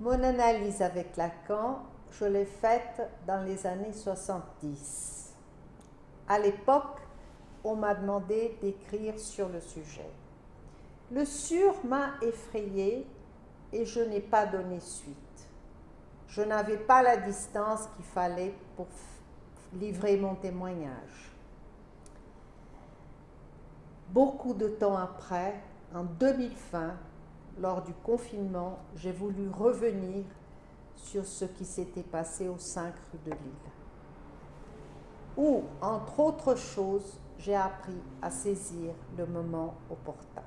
Mon analyse avec Lacan, je l'ai faite dans les années 70. À l'époque, on m'a demandé d'écrire sur le sujet. Le sur m'a effrayé et je n'ai pas donné suite. Je n'avais pas la distance qu'il fallait pour livrer mon témoignage. Beaucoup de temps après, en 2020, lors du confinement, j'ai voulu revenir sur ce qui s'était passé au 5 rue de Lille, où, entre autres choses, j'ai appris à saisir le moment opportun.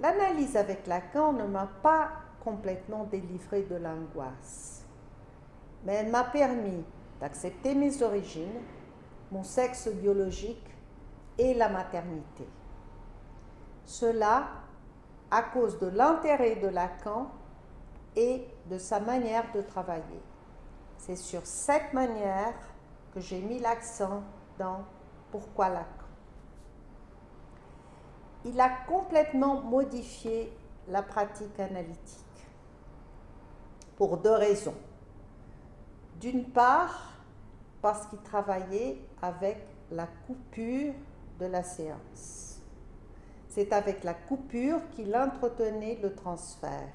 L'analyse avec Lacan ne m'a pas complètement délivré de l'angoisse, mais elle m'a permis d'accepter mes origines, mon sexe biologique et la maternité. Cela à cause de l'intérêt de Lacan et de sa manière de travailler. C'est sur cette manière que j'ai mis l'accent dans Pourquoi Lacan. Il a complètement modifié la pratique analytique pour deux raisons. D'une part, parce qu'il travaillait avec la coupure de la séance. C'est avec la coupure qu'il entretenait le transfert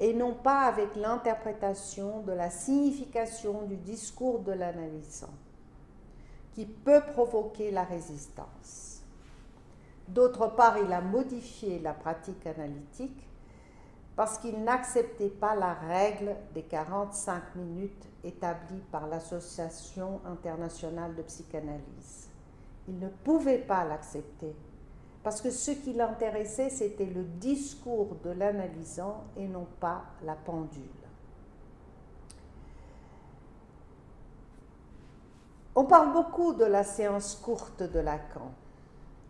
et non pas avec l'interprétation de la signification du discours de l'analysant, qui peut provoquer la résistance. D'autre part, il a modifié la pratique analytique parce qu'il n'acceptait pas la règle des 45 minutes établie par l'Association internationale de psychanalyse. Il ne pouvait pas l'accepter parce que ce qui l'intéressait, c'était le discours de l'analysant et non pas la pendule. On parle beaucoup de la séance courte de Lacan.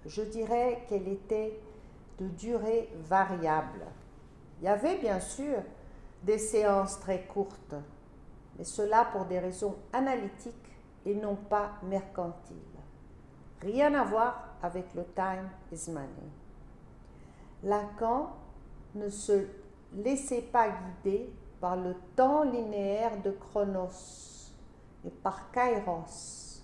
Je dirais qu'elle était de durée variable. Il y avait bien sûr des séances très courtes, mais cela pour des raisons analytiques et non pas mercantiles. Rien à voir avec le time is money. Lacan ne se laissait pas guider par le temps linéaire de Chronos et par Kairos,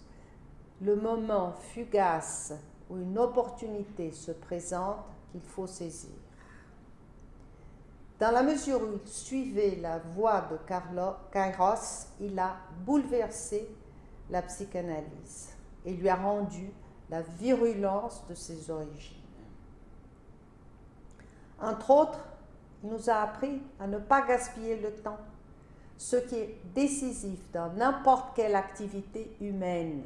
le moment fugace où une opportunité se présente qu'il faut saisir. Dans la mesure où il suivait la voie de Kairos, il a bouleversé la psychanalyse et lui a rendu la virulence de ses origines. Entre autres, il nous a appris à ne pas gaspiller le temps, ce qui est décisif dans n'importe quelle activité humaine,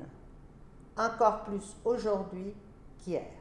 encore plus aujourd'hui qu'hier.